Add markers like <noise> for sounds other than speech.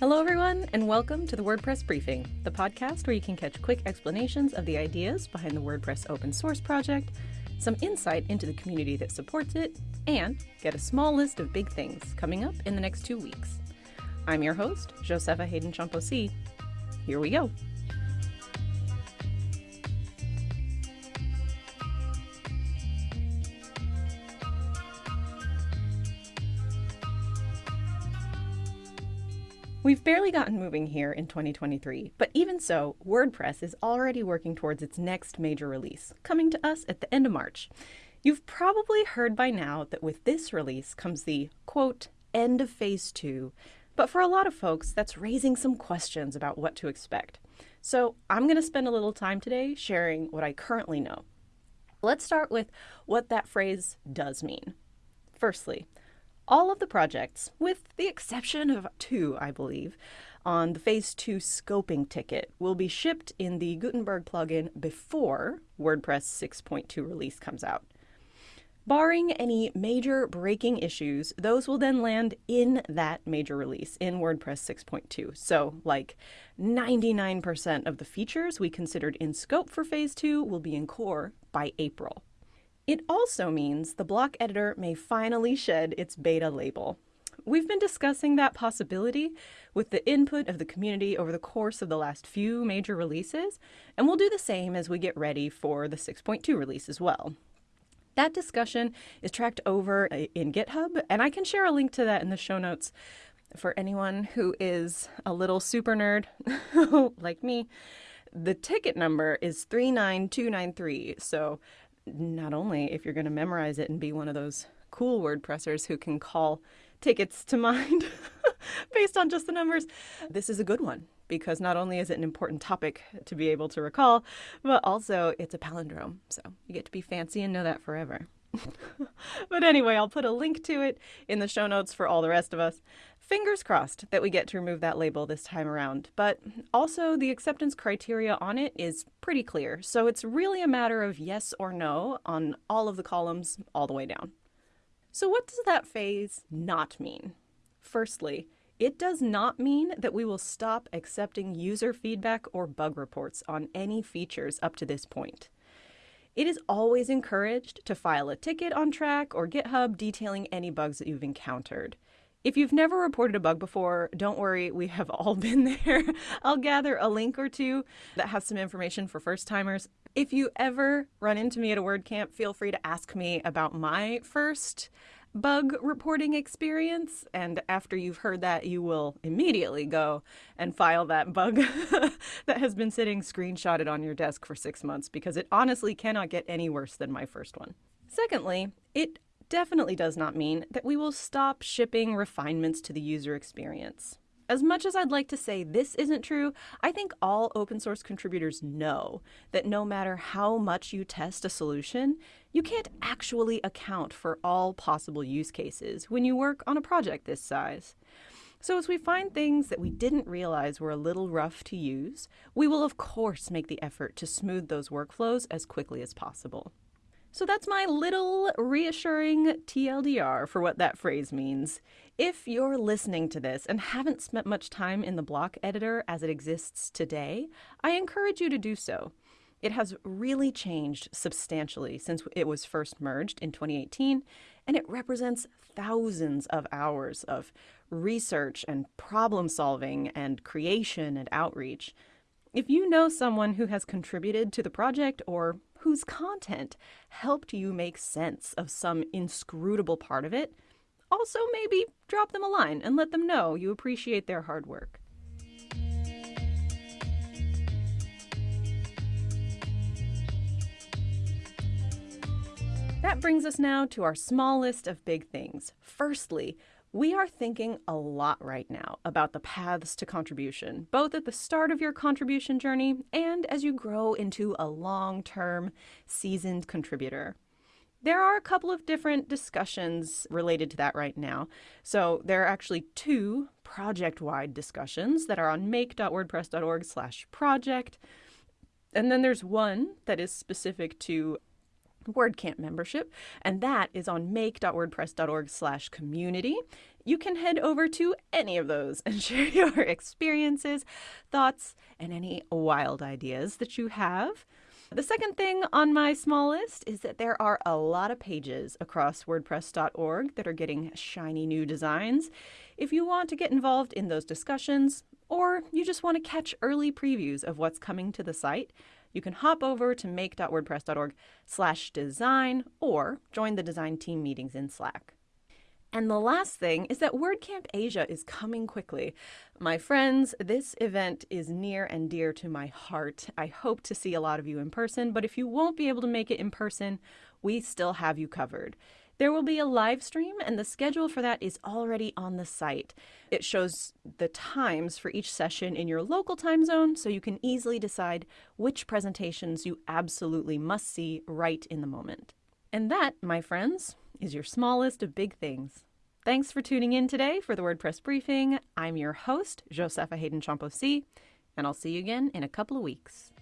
Hello, everyone, and welcome to the WordPress Briefing, the podcast where you can catch quick explanations of the ideas behind the WordPress open source project, some insight into the community that supports it, and get a small list of big things coming up in the next two weeks. I'm your host, Josepha Haden Chomphosy. Here we go. We've barely gotten moving here in 2023, but even so, WordPress is already working towards its next major release, coming to us at the end of March. You've probably heard by now that with this release comes the, quote, end of phase two, but for a lot of folks, that's raising some questions about what to expect. So I'm going to spend a little time today sharing what I currently know. Let's start with what that phrase does mean. Firstly, all of the projects, with the exception of two, I believe, on the Phase 2 scoping ticket will be shipped in the Gutenberg plugin before WordPress 6.2 release comes out. Barring any major breaking issues, those will then land in that major release in WordPress 6.2. So, like 99% of the features we considered in scope for Phase 2 will be in core by April. It also means the block editor may finally shed its beta label. We've been discussing that possibility with the input of the community over the course of the last few major releases, and we'll do the same as we get ready for the 6.2 release as well. That discussion is tracked over uh, in GitHub, and I can share a link to that in the show notes for anyone who is a little super nerd <laughs> like me. The ticket number is 39293, so not only if you're going to memorize it and be one of those cool WordPressers who can call tickets to mind <laughs> based on just the numbers, this is a good one because not only is it an important topic to be able to recall, but also it's a palindrome. So you get to be fancy and know that forever. <laughs> but anyway, I'll put a link to it in the show notes for all the rest of us. Fingers crossed that we get to remove that label this time around. But also, the acceptance criteria on it is pretty clear. So it's really a matter of yes or no on all of the columns all the way down. So, what does that phase not mean? Firstly, it does not mean that we will stop accepting user feedback or bug reports on any features up to this point. It is always encouraged to file a ticket on Trac or GitHub detailing any bugs that you've encountered. If you've never reported a bug before, don't worry, we have <laughs> all been there. I'll gather a link or two that has some information for first timers. If you ever run into me at a WordCamp, feel free to ask me about my first bug reporting experience. And after you've heard that, you will immediately go and file that bug <laughs> that has been sitting screenshotted on your desk for six months because it honestly cannot get any worse than my first one. Secondly, it definitely does not mean that we will stop shipping refinements to the user experience. As much as I'd like to say this isn't true, I think all open source contributors know that no matter how much you test a solution, you can't actually account for all possible use cases when you work on a project this size. So, as we find things that we didn't realize were a little rough to use, we will of course make the effort to smooth those workflows as quickly as possible. So that's my little reassuring TLDR for what that phrase means. If you're listening to this and haven't spent much time in the block editor as it exists today, I encourage you to do so. It has really changed substantially since it was first merged in 2018, and it represents thousands of hours of research and problem solving and creation and outreach. If you know someone who has contributed to the project or whose content helped you make sense of some inscrutable part of it, also maybe drop them a line and let them know you appreciate their hard work. That brings us now to our small list of big things. Firstly, we are thinking a lot right now about the paths to contribution, both at the start of your contribution journey and as you grow into a long term, seasoned contributor. There are a couple of different discussions related to that right now. So there are actually two project-wide discussions that are on make.wordpress.org/project. And then there's one that is specific to WordCamp membership, and that is on make.wordpress.org slash community. You can head over to any of those and <laughs> share your experiences, thoughts, and any wild ideas that you have. The second thing on my small list is that there are a lot of pages across WordPress.org that are getting shiny new designs. If you want to get involved in those discussions, or you just want to catch early previews of what's coming to the site, you can hop over to make.wordpress.org slash design or join the design team meetings in Slack. And the last thing is that WordCamp Asia is coming quickly. My friends, this event is near and dear to my heart. I hope to see a lot of you in person, but if you won't be able to make it in person, we still have you covered. There will be a live stream, and the schedule for that is already on the site. It shows the times for each session in your local time zone, so you can easily decide which presentations you absolutely must see right in the moment. And that, my friends, is your small list of big things. Thanks for tuning in today for the WordPress briefing. I'm your host, Josepha Haden Chomphosy, and I'll see you again in a couple of weeks.